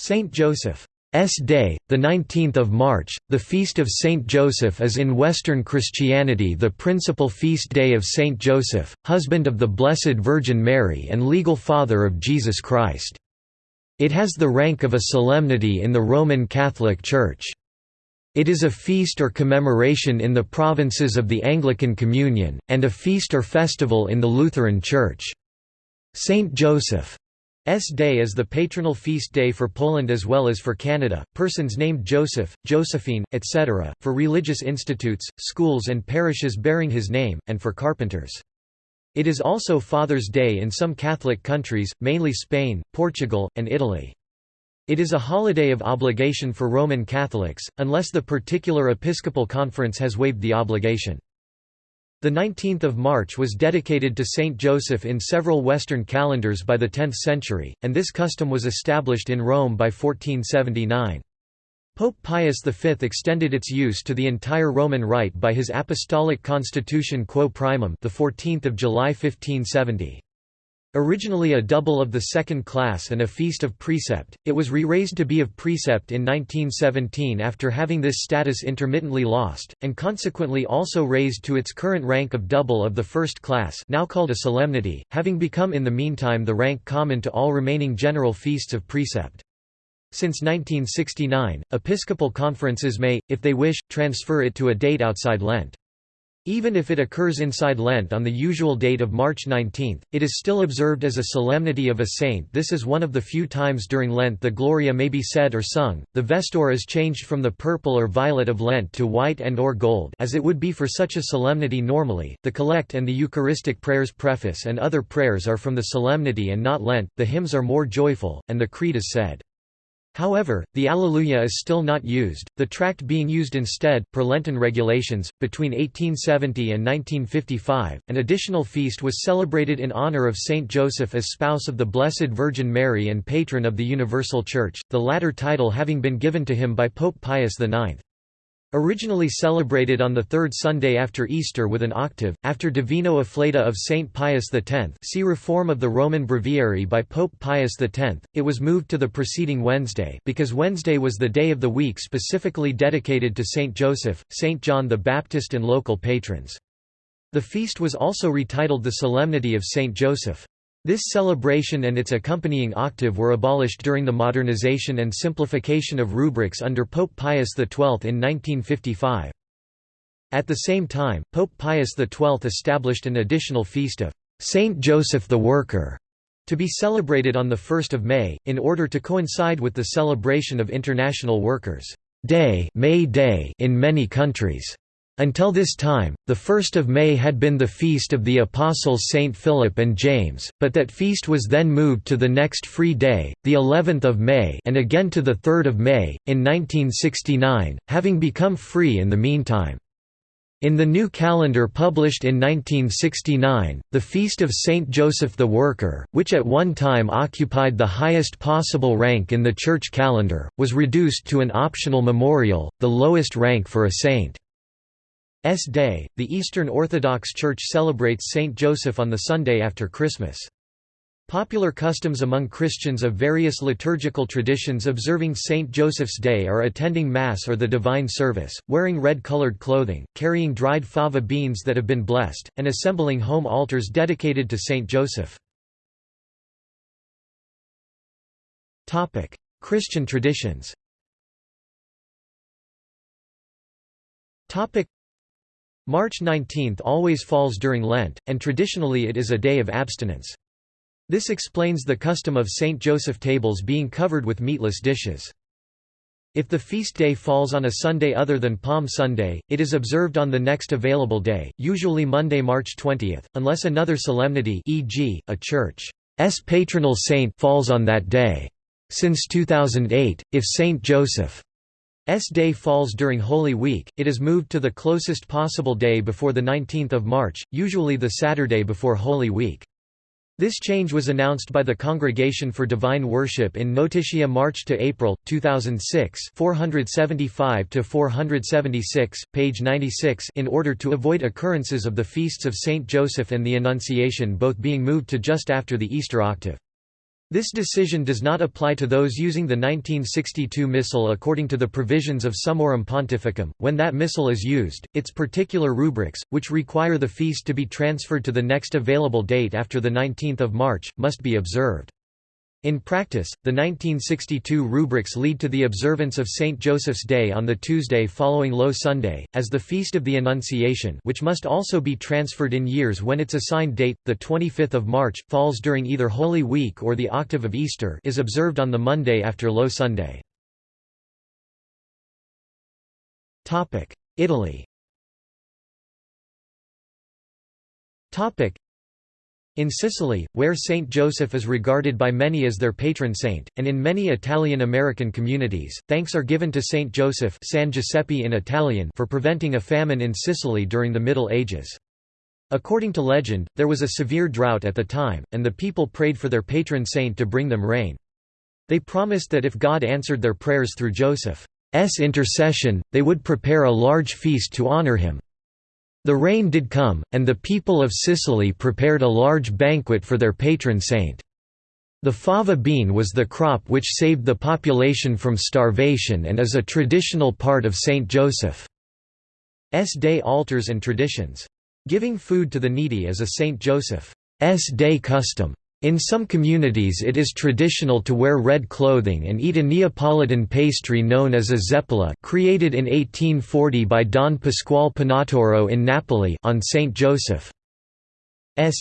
Saint Joseph's Day, 19 March, the Feast of Saint Joseph is in Western Christianity the principal feast day of Saint Joseph, husband of the Blessed Virgin Mary and legal father of Jesus Christ. It has the rank of a solemnity in the Roman Catholic Church. It is a feast or commemoration in the provinces of the Anglican Communion, and a feast or festival in the Lutheran Church. Saint Joseph S Day is the patronal feast day for Poland as well as for Canada, persons named Joseph, Josephine, etc., for religious institutes, schools and parishes bearing his name, and for carpenters. It is also Father's Day in some Catholic countries, mainly Spain, Portugal, and Italy. It is a holiday of obligation for Roman Catholics, unless the particular episcopal conference has waived the obligation. The 19th of March was dedicated to Saint Joseph in several Western calendars by the 10th century, and this custom was established in Rome by 1479. Pope Pius V extended its use to the entire Roman Rite by his apostolic constitution Quo Primum the 14th of July 1570. Originally a double of the second class and a feast of precept, it was re-raised to be of precept in 1917 after having this status intermittently lost, and consequently also raised to its current rank of double of the first class now called a solemnity, having become in the meantime the rank common to all remaining general feasts of precept. Since 1969, episcopal conferences may, if they wish, transfer it to a date outside Lent. Even if it occurs inside Lent on the usual date of March 19, it is still observed as a solemnity of a saint. This is one of the few times during Lent the Gloria may be said or sung, the vestor is changed from the purple or violet of Lent to white and or gold as it would be for such a solemnity normally, the collect and the Eucharistic prayers preface and other prayers are from the solemnity and not Lent, the hymns are more joyful, and the creed is said. However, the Alleluia is still not used, the tract being used instead, per Lenten regulations. Between 1870 and 1955, an additional feast was celebrated in honor of Saint Joseph as spouse of the Blessed Virgin Mary and patron of the Universal Church, the latter title having been given to him by Pope Pius IX. Originally celebrated on the third Sunday after Easter with an octave, after Divino Afflatu of Saint Pius X see Reform of the Roman Breviary by Pope Pius X, it was moved to the preceding Wednesday because Wednesday was the day of the week specifically dedicated to Saint Joseph, Saint John the Baptist and local patrons. The feast was also retitled the Solemnity of Saint Joseph. This celebration and its accompanying octave were abolished during the modernization and simplification of rubrics under Pope Pius XII in 1955. At the same time, Pope Pius XII established an additional feast of Saint Joseph the Worker to be celebrated on 1 May, in order to coincide with the celebration of International Workers' Day, May Day in many countries. Until this time, the 1st of May had been the feast of the apostles St. Philip and James, but that feast was then moved to the next free day, the 11th of May and again to the 3rd of May, in 1969, having become free in the meantime. In the new calendar published in 1969, the Feast of Saint Joseph the Worker, which at one time occupied the highest possible rank in the church calendar, was reduced to an optional memorial, the lowest rank for a saint. S Day, the Eastern Orthodox Church celebrates Saint Joseph on the Sunday after Christmas. Popular customs among Christians of various liturgical traditions observing Saint Joseph's Day are attending Mass or the Divine Service, wearing red-colored clothing, carrying dried fava beans that have been blessed, and assembling home altars dedicated to Saint Joseph. Christian traditions March 19 always falls during Lent, and traditionally it is a day of abstinence. This explains the custom of St. Joseph tables being covered with meatless dishes. If the feast day falls on a Sunday other than Palm Sunday, it is observed on the next available day, usually Monday, March 20, unless another solemnity e.g., a church's patronal saint falls on that day. Since 2008, if St. Joseph day falls during Holy Week, it is moved to the closest possible day before the 19th of March, usually the Saturday before Holy Week. This change was announced by the Congregation for Divine Worship in Notitia March to April 2006, 475 to 476, page 96, in order to avoid occurrences of the feasts of Saint Joseph and the Annunciation both being moved to just after the Easter octave. This decision does not apply to those using the 1962 missal according to the provisions of Summorum Pontificum. When that missal is used, its particular rubrics, which require the feast to be transferred to the next available date after the 19th of March, must be observed. In practice, the 1962 rubrics lead to the observance of St. Joseph's Day on the Tuesday following Low Sunday, as the Feast of the Annunciation which must also be transferred in years when its assigned date, the 25th of March, falls during either Holy Week or the octave of Easter is observed on the Monday after Low Sunday. Italy in Sicily, where Saint Joseph is regarded by many as their patron saint, and in many Italian-American communities, thanks are given to Saint Joseph San Giuseppe in Italian for preventing a famine in Sicily during the Middle Ages. According to legend, there was a severe drought at the time, and the people prayed for their patron saint to bring them rain. They promised that if God answered their prayers through Joseph's intercession, they would prepare a large feast to honor him. The rain did come, and the people of Sicily prepared a large banquet for their patron saint. The fava bean was the crop which saved the population from starvation and is a traditional part of Saint Joseph's Day altars and traditions. Giving food to the needy is a Saint Joseph's Day custom. In some communities it is traditional to wear red clothing and eat a Neapolitan pastry known as a zeppola created in 1840 by Don Pasquale Pintauro in Napoli on St. Joseph's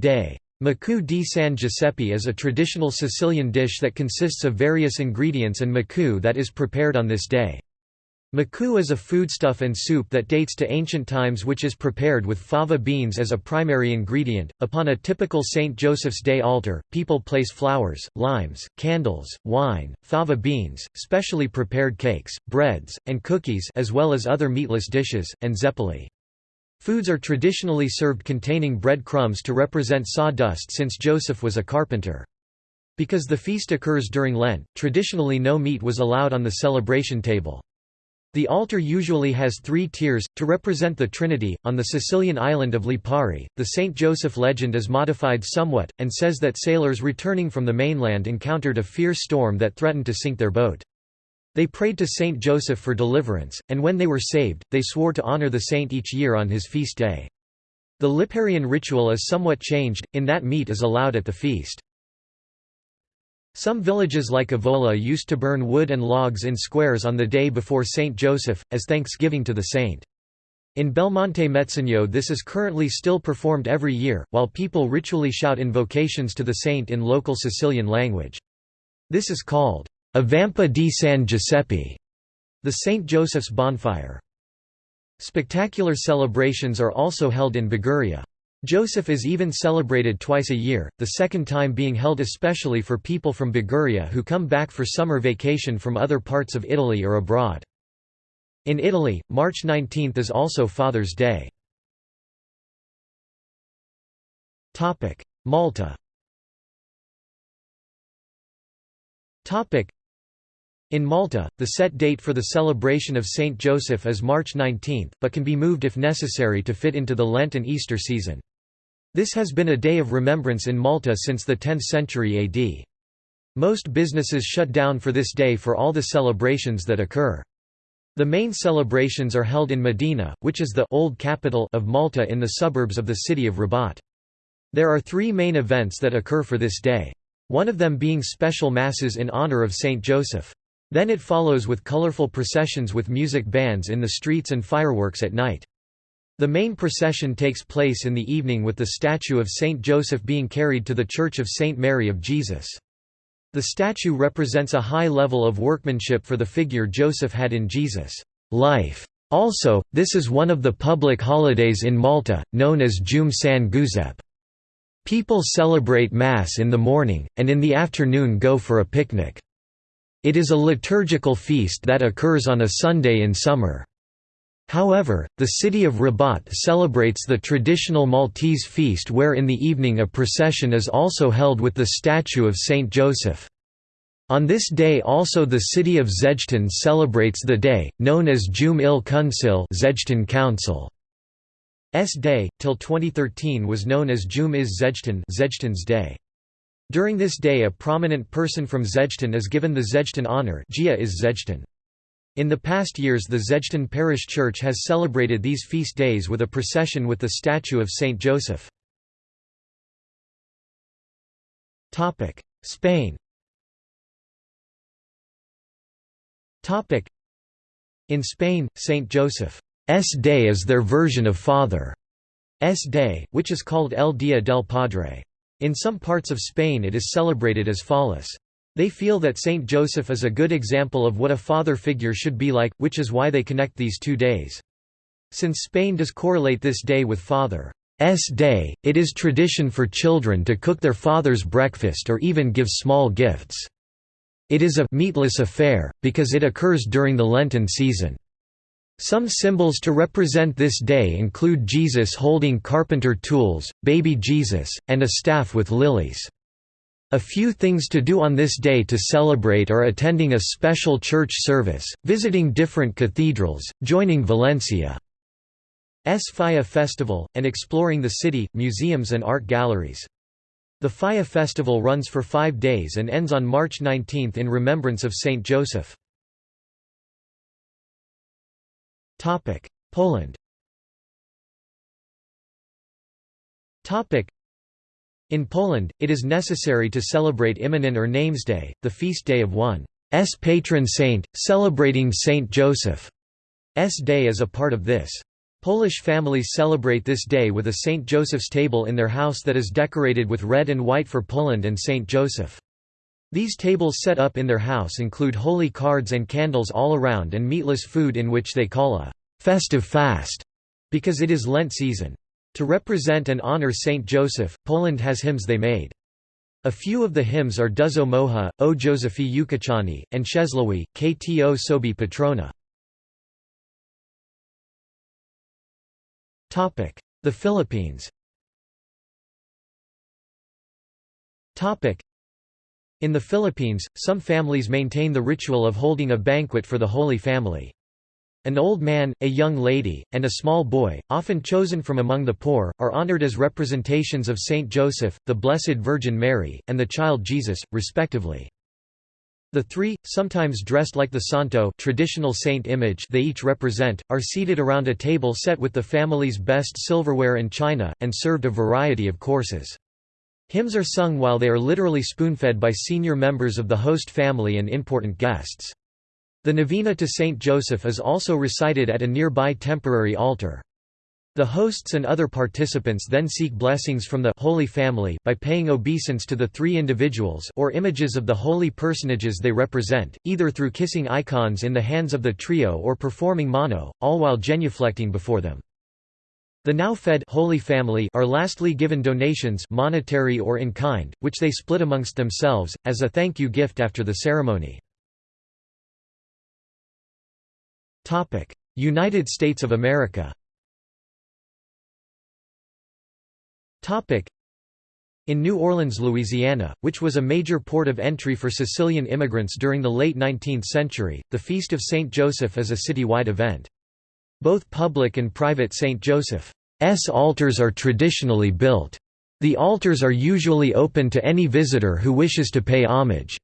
Day. Maccu di San Giuseppe is a traditional Sicilian dish that consists of various ingredients and maccu that is prepared on this day. Maccu is a foodstuff and soup that dates to ancient times which is prepared with fava beans as a primary ingredient. Upon a typical St. Joseph's Day altar, people place flowers, limes, candles, wine, fava beans, specially prepared cakes, breads, and cookies as well as other meatless dishes, and zeppoli. Foods are traditionally served containing bread crumbs to represent sawdust since Joseph was a carpenter. Because the feast occurs during Lent, traditionally no meat was allowed on the celebration table. The altar usually has three tiers, to represent the Trinity. On the Sicilian island of Lipari, the St. Joseph legend is modified somewhat, and says that sailors returning from the mainland encountered a fierce storm that threatened to sink their boat. They prayed to Saint Joseph for deliverance, and when they were saved, they swore to honor the saint each year on his feast day. The Liparian ritual is somewhat changed, in that meat is allowed at the feast. Some villages like Avola used to burn wood and logs in squares on the day before Saint Joseph, as thanksgiving to the saint. In Belmonte Mezzagno this is currently still performed every year, while people ritually shout invocations to the saint in local Sicilian language. This is called a Vampa di San Giuseppe, the St. Joseph's bonfire. Spectacular celebrations are also held in Liguria. Joseph is even celebrated twice a year, the second time being held especially for people from Liguria who come back for summer vacation from other parts of Italy or abroad. In Italy, March 19 is also Father's Day. Malta in Malta, the set date for the celebration of Saint Joseph is March 19, but can be moved if necessary to fit into the Lent and Easter season. This has been a day of remembrance in Malta since the 10th century AD. Most businesses shut down for this day for all the celebrations that occur. The main celebrations are held in Mdina, which is the old capital of Malta in the suburbs of the city of Rabat. There are three main events that occur for this day. One of them being special masses in honor of Saint Joseph. Then it follows with colorful processions with music bands in the streets and fireworks at night. The main procession takes place in the evening with the statue of Saint Joseph being carried to the Church of Saint Mary of Jesus. The statue represents a high level of workmanship for the figure Joseph had in Jesus' life. Also, this is one of the public holidays in Malta, known as Jum San Guzep. People celebrate Mass in the morning, and in the afternoon go for a picnic. It is a liturgical feast that occurs on a Sunday in summer. However, the city of Rabat celebrates the traditional Maltese feast where in the evening a procession is also held with the statue of Saint Joseph. On this day also the city of Żejtun celebrates the day, known as Jum il Kunsil Żejtun Council. S Day, till 2013 was known as Jum is Żejtun Żejtun's Day. During this day a prominent person from Żejtun is given the Żejtun honor Gia is Żejtun. In the past years the Żejtun Parish Church has celebrated these feast days with a procession with the statue of Saint Joseph. Spain In Spain, Saint Joseph's Day is their version of Father's Day, which is called El Día del Padre. In some parts of Spain it is celebrated as follows. They feel that Saint Joseph is a good example of what a father figure should be like, which is why they connect these two days. Since Spain does correlate this day with Father's Day, it is tradition for children to cook their father's breakfast or even give small gifts. It is a meatless affair, because it occurs during the Lenten season. Some symbols to represent this day include Jesus holding carpenter tools, baby Jesus, and a staff with lilies. A few things to do on this day to celebrate are attending a special church service, visiting different cathedrals, joining Valencia's Falla Festival, and exploring the city, museums and art galleries. The Falla Festival runs for five days and ends on March 19 in remembrance of Saint Joseph. Poland In Poland, it is necessary to celebrate Immonen or Namesday, the feast day of one's patron saint, celebrating Saint Joseph's day as a part of this. Polish families celebrate this day with a St. Joseph's table in their house that is decorated with red and white for Poland and St. Joseph. These tables set up in their house include holy cards and candles all around and meatless food in which they call a festive fast, because it is Lent season. To represent and honor Saint Joseph, Poland has hymns they made. A few of the hymns are Duzo Moha, O Józefie Ukochany, and Czesławie, Kto Sobi Patrona. The Philippines in the Philippines, some families maintain the ritual of holding a banquet for the Holy Family. An old man, a young lady, and a small boy, often chosen from among the poor, are honored as representations of Saint Joseph, the Blessed Virgin Mary, and the child Jesus, respectively. The three, sometimes dressed like the santo traditional saint image they each represent, are seated around a table set with the family's best silverware and china, and served a variety of courses. Hymns are sung while they are literally spoon-fed by senior members of the host family and important guests. The novena to Saint Joseph is also recited at a nearby temporary altar. The hosts and other participants then seek blessings from the Holy Family by paying obeisance to the three individuals or images of the holy personages they represent, either through kissing icons in the hands of the trio or performing mano, all while genuflecting before them. The now fed Holy Family are lastly given donations monetary or in kind, which they split amongst themselves, as a thank you gift after the ceremony. United States of America in New Orleans, Louisiana, which was a major port of entry for Sicilian immigrants during the late 19th century, the Feast of St. Joseph is a citywide event. Both public and private St. Joseph's altars are traditionally built. The altars are usually open to any visitor who wishes to pay homage.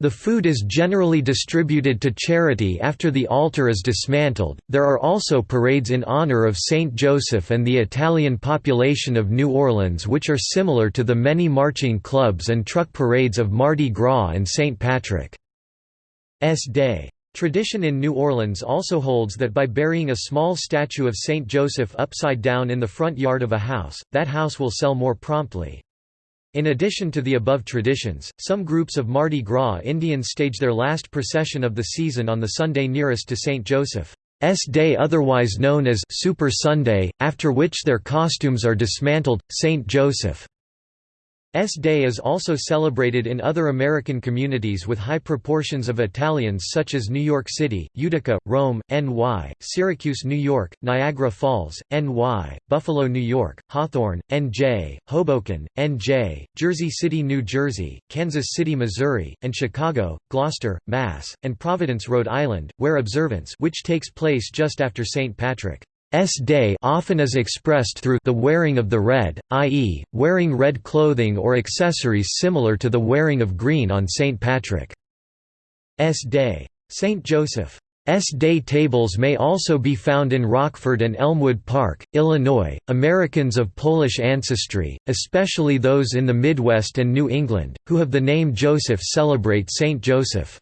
The food is generally distributed to charity after the altar is dismantled. There are also parades in honor of Saint Joseph and the Italian population of New Orleans, which are similar to the many marching clubs and truck parades of Mardi Gras and St. Patrick's Day. Tradition in New Orleans also holds that by burying a small statue of Saint Joseph upside down in the front yard of a house, that house will sell more promptly. In addition to the above traditions, some groups of Mardi Gras Indians stage their last procession of the season on the Sunday nearest to Saint Joseph's Day otherwise known as Super Sunday, after which their costumes are dismantled. Saint Joseph S Day is also celebrated in other American communities with high proportions of Italians such as New York City, Utica, Rome, NY, Syracuse, New York, Niagara Falls, NY, Buffalo, New York, Hawthorne, NJ, Hoboken, NJ, Jersey City, New Jersey, Kansas City, Missouri, and Chicago, Gloucester, Mass., and Providence, Rhode Island, where observance which takes place just after St. Patrick day often is expressed through the wearing of the red, i.e., wearing red clothing or accessories similar to the wearing of green on St. Patrick's Day. St. Joseph S day tables may also be found in Rockford and Elmwood Park, Illinois. Americans of Polish ancestry, especially those in the Midwest and New England, who have the name Joseph celebrate Saint Joseph's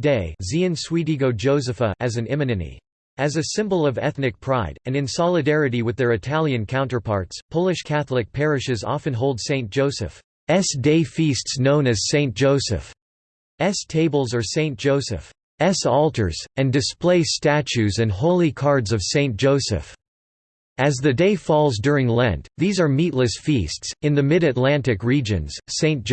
Day as an imieniny. As a symbol of ethnic pride, and in solidarity with their Italian counterparts, Polish Catholic parishes often hold Saint Joseph's Day feasts known as Saint Joseph's tables or Saint Joseph. S altars, and display statues and holy cards of Saint Joseph. As the day falls during Lent, these are meatless feasts. In the mid Atlantic regions, Saint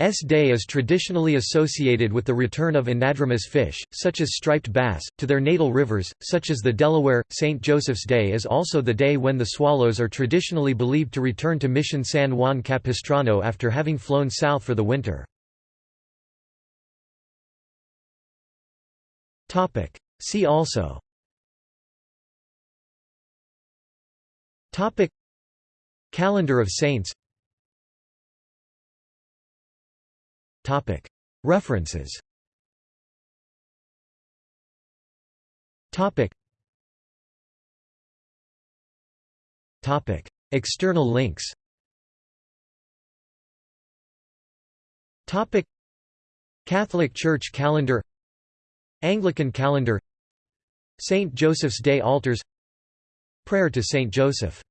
Joseph's Day is traditionally associated with the return of anadromous fish, such as striped bass, to their natal rivers, such as the Delaware. St. Joseph's Day is also the day when the swallows are traditionally believed to return to Mission San Juan Capistrano after having flown south for the winter. See also Calendar of Saints References. External links. Catholic Church calendar. Anglican calendar. St. Joseph's Day altars. Prayer to St. Joseph